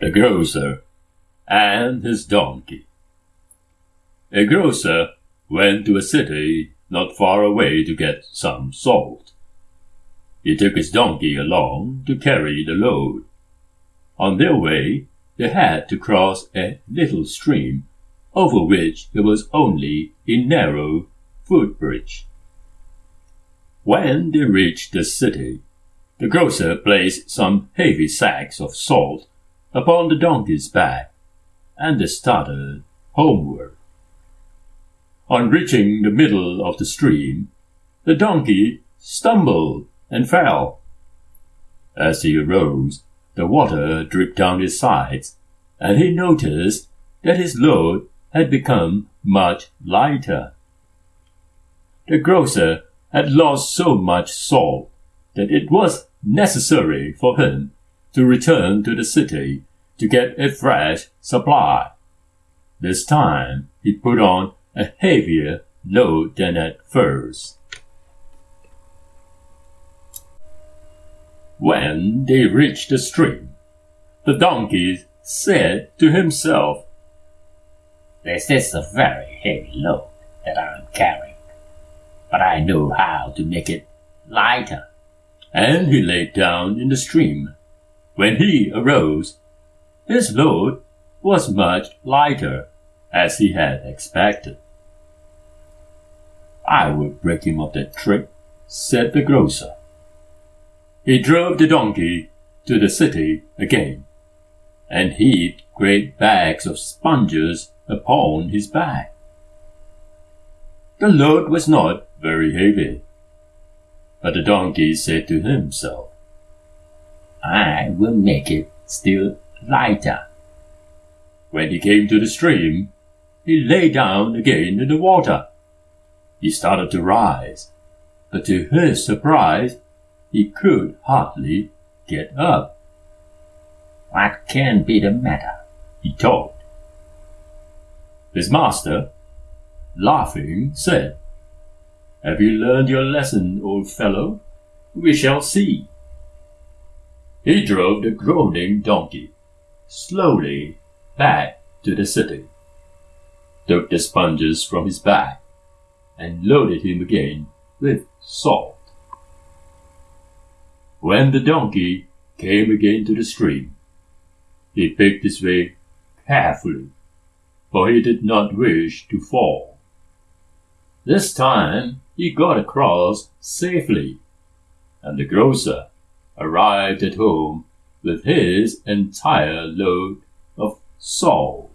the grocer, and his donkey. A grocer went to a city not far away to get some salt. He took his donkey along to carry the load. On their way, they had to cross a little stream over which there was only a narrow footbridge. When they reached the city, the grocer placed some heavy sacks of salt upon the donkey's back, and they started homeward. On reaching the middle of the stream, the donkey stumbled and fell. As he arose, the water dripped down his sides, and he noticed that his load had become much lighter. The grocer had lost so much salt that it was necessary for him to return to the city to get a fresh supply. This time he put on a heavier load than at first. When they reached the stream, the donkey said to himself, This is a very heavy load that I am carrying, but I know how to make it lighter. And he lay down in the stream. When he arose, his load was much lighter, as he had expected. I will break him of that trick, said the grocer. He drove the donkey to the city again, and heaped great bags of sponges upon his back. The load was not very heavy, but the donkey said to himself, I will make it still lighter. When he came to the stream, he lay down again in the water. He started to rise, but to his surprise, he could hardly get up. What can be the matter? he thought. His master, laughing, said, Have you learned your lesson, old fellow? We shall see. He drove the groaning donkey slowly back to the city, took the sponges from his back, and loaded him again with salt. When the donkey came again to the stream, he picked his way carefully, for he did not wish to fall. This time he got across safely, and the grocer arrived at home with his entire load of salt.